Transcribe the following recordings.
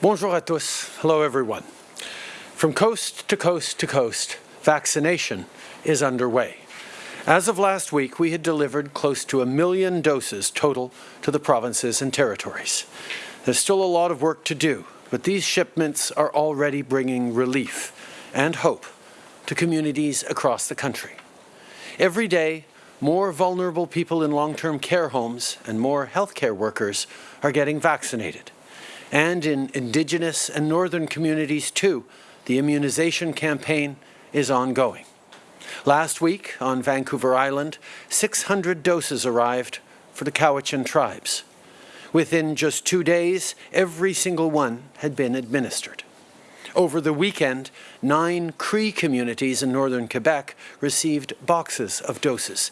Bonjour à tous. Hello, everyone. From coast to coast to coast, vaccination is underway. As of last week, we had delivered close to a million doses total to the provinces and territories. There's still a lot of work to do, but these shipments are already bringing relief and hope to communities across the country. Every day, more vulnerable people in long-term care homes and more healthcare workers are getting vaccinated. And in Indigenous and Northern communities too, the immunization campaign is ongoing. Last week on Vancouver Island, 600 doses arrived for the Cowichan tribes. Within just two days, every single one had been administered. Over the weekend, nine Cree communities in northern Quebec received boxes of doses.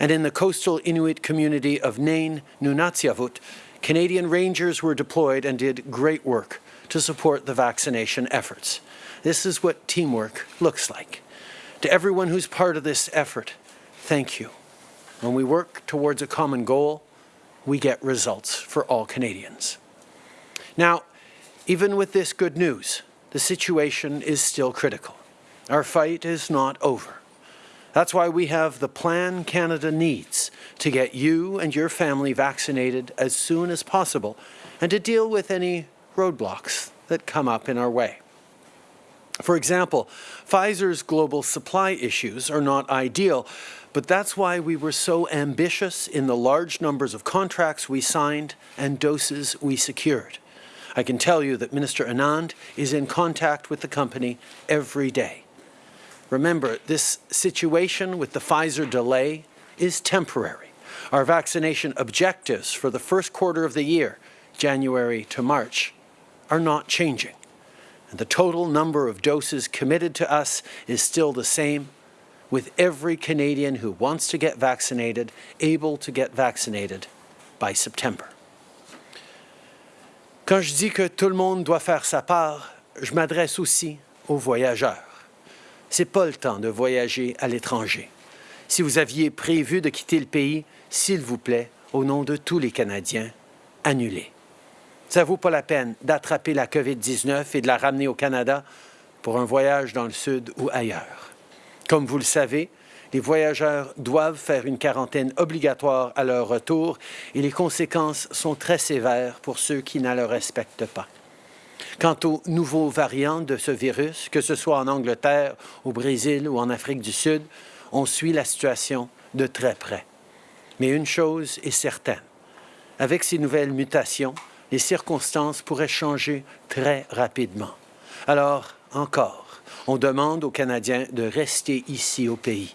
And in the coastal Inuit community of Nain, Nunatsiavut, Canadian Rangers were deployed and did great work to support the vaccination efforts. This is what teamwork looks like. To everyone who's part of this effort, thank you. When we work towards a common goal, we get results for all Canadians. Now, even with this good news, the situation is still critical. Our fight is not over. That's why we have the plan Canada needs to get you and your family vaccinated as soon as possible and to deal with any roadblocks that come up in our way. For example, Pfizer's global supply issues are not ideal, but that's why we were so ambitious in the large numbers of contracts we signed and doses we secured. I can tell you that Minister Anand is in contact with the company every day. Remember, this situation with the Pfizer delay is temporary. Our vaccination objectives for the first quarter of the year, January to March, are not changing and the total number of doses committed to us is still the same, with every Canadian who wants to get vaccinated able to get vaccinated by September. Quand je dis que tout le monde doit faire sa part, je m'adresse aussi aux voyageurs. C'est pas le temps de voyager à l'étranger. Si vous aviez prévu de quitter le pays, s'il vous plaît, au nom de tous les Canadiens, annulez. Ça vaut pas la peine d'attraper la COVID-19 et de la ramener au Canada pour un voyage dans le sud ou ailleurs. Comme vous le savez, les voyageurs doivent faire une quarantaine obligatoire à leur retour et les conséquences sont très sévères pour ceux qui ne le respectent pas. Quant aux nouveaux variants de ce virus, que ce soit en Angleterre, au Brésil ou en Afrique du Sud, on suit la situation de très près. Mais une chose est certaine, avec ces nouvelles mutations, les circonstances pourraient changer très rapidement. Alors, encore, on demande aux Canadiens de rester ici au pays.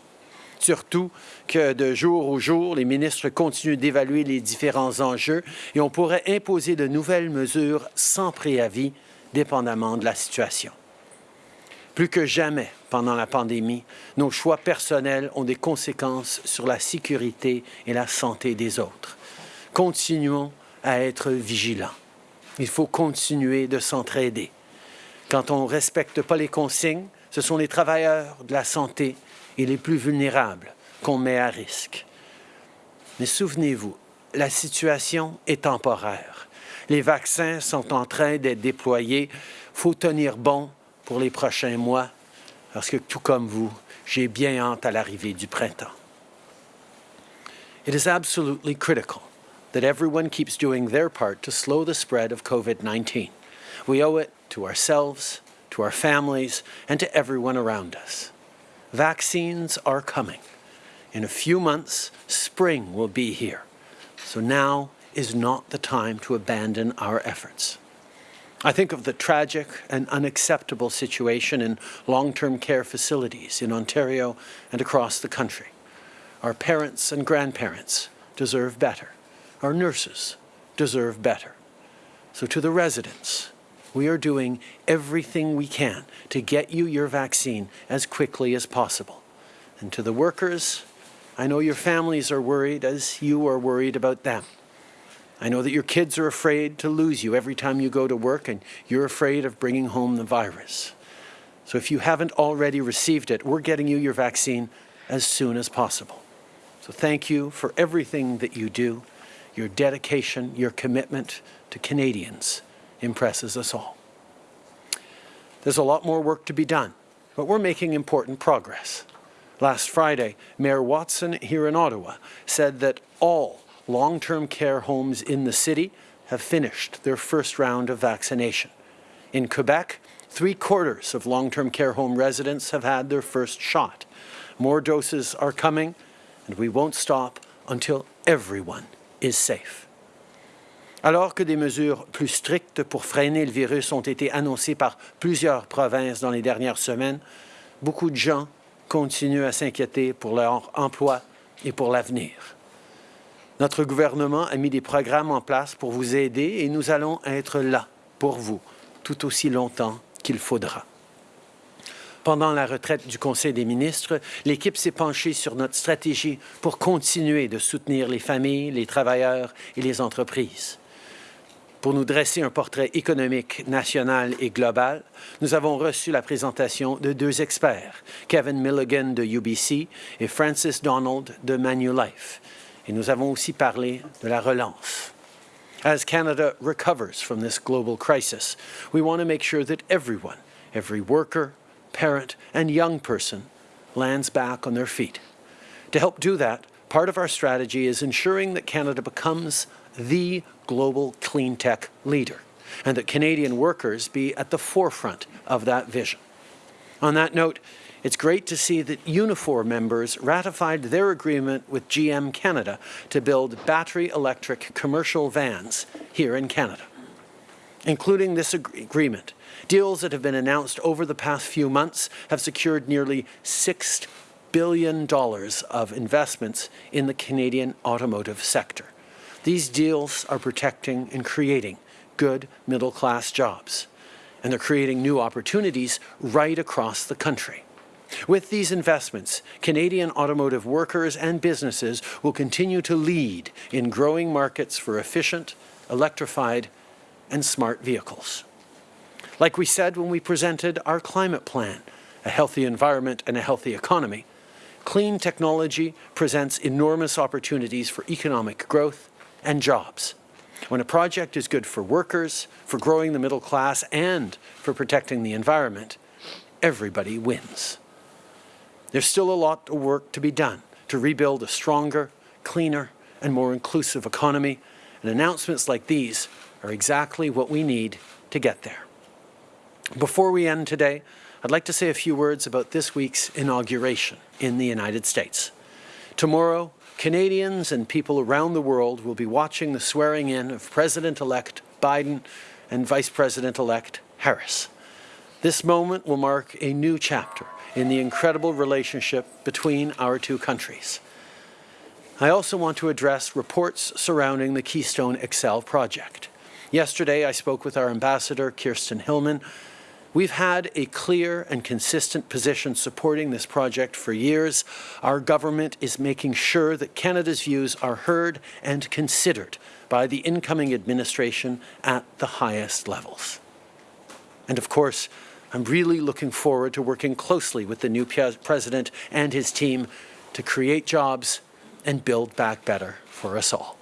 Surtout que de jour au jour, les ministres continuent d'évaluer les différents enjeux et on pourrait imposer de nouvelles mesures sans préavis, dépendamment de la situation. Plus que jamais, pendant la pandémie, nos choix personnels ont des conséquences sur la sécurité et la santé des autres. Continuons à être vigilants. Il faut continuer de s'entraider. Quand on ne respecte pas les consignes, ce sont les travailleurs de la santé et les plus vulnérables qu'on met à risque. Mais souvenez-vous, la situation est temporaire. Les vaccins sont en train d'être déployés. Il faut tenir bon pour les prochains mois, parce que tout comme vous, j'ai bien hâte à l'arrivée du printemps. It is absolutely critical that everyone keeps doing their part to slow the spread of COVID-19. We owe it to ourselves, to our families, and to everyone around us. Vaccines are coming. In a few months, spring will be here. So now is not the time to abandon our efforts. I think of the tragic and unacceptable situation in long-term care facilities in Ontario and across the country. Our parents and grandparents deserve better. Our nurses deserve better. So to the residents, we are doing everything we can to get you your vaccine as quickly as possible. And to the workers, I know your families are worried as you are worried about them. I know that your kids are afraid to lose you every time you go to work and you're afraid of bringing home the virus. So if you haven't already received it, we're getting you your vaccine as soon as possible. So thank you for everything that you do your dedication, your commitment to Canadians impresses us all. There's a lot more work to be done, but we're making important progress. Last Friday, Mayor Watson here in Ottawa said that all long-term care homes in the city have finished their first round of vaccination. In Quebec, three-quarters of long-term care home residents have had their first shot. More doses are coming, and we won't stop until everyone is safe. Alors que des mesures plus strictes pour freiner le virus ont été annoncées par plusieurs provinces dans les dernières semaines, beaucoup de gens continuent à s'inquiéter pour leur emploi et pour l'avenir. Notre gouvernement a mis des programmes en place pour vous aider et nous allons être là pour vous tout aussi longtemps qu'il faudra. Pendant la retraite du Conseil des ministres, l'équipe s'est penchée sur notre stratégie pour continuer de soutenir les familles, les travailleurs et les entreprises. Pour nous dresser un portrait économique national et global, nous avons reçu la présentation de deux experts, Kevin Milligan de UBC et Francis Donald de Manulife. Et nous avons aussi parlé de la relance. As Canada recovers from this global crisis, we want to make sure that everyone, every worker, parent, and young person lands back on their feet. To help do that, part of our strategy is ensuring that Canada becomes the global clean tech leader and that Canadian workers be at the forefront of that vision. On that note, it's great to see that Unifor members ratified their agreement with GM Canada to build battery electric commercial vans here in Canada. Including this ag agreement, deals that have been announced over the past few months have secured nearly $6 billion of investments in the Canadian automotive sector. These deals are protecting and creating good middle-class jobs, and they're creating new opportunities right across the country. With these investments, Canadian automotive workers and businesses will continue to lead in growing markets for efficient, electrified, and smart vehicles. Like we said when we presented our climate plan, a healthy environment and a healthy economy, clean technology presents enormous opportunities for economic growth and jobs. When a project is good for workers, for growing the middle class, and for protecting the environment, everybody wins. There's still a lot of work to be done to rebuild a stronger, cleaner, and more inclusive economy, and announcements like these are exactly what we need to get there. Before we end today, I'd like to say a few words about this week's inauguration in the United States. Tomorrow, Canadians and people around the world will be watching the swearing in of President-elect Biden and Vice President-elect Harris. This moment will mark a new chapter in the incredible relationship between our two countries. I also want to address reports surrounding the Keystone XL project. Yesterday, I spoke with our ambassador, Kirsten Hillman, We've had a clear and consistent position supporting this project for years. Our government is making sure that Canada's views are heard and considered by the incoming administration at the highest levels. And of course, I'm really looking forward to working closely with the new president and his team to create jobs and build back better for us all.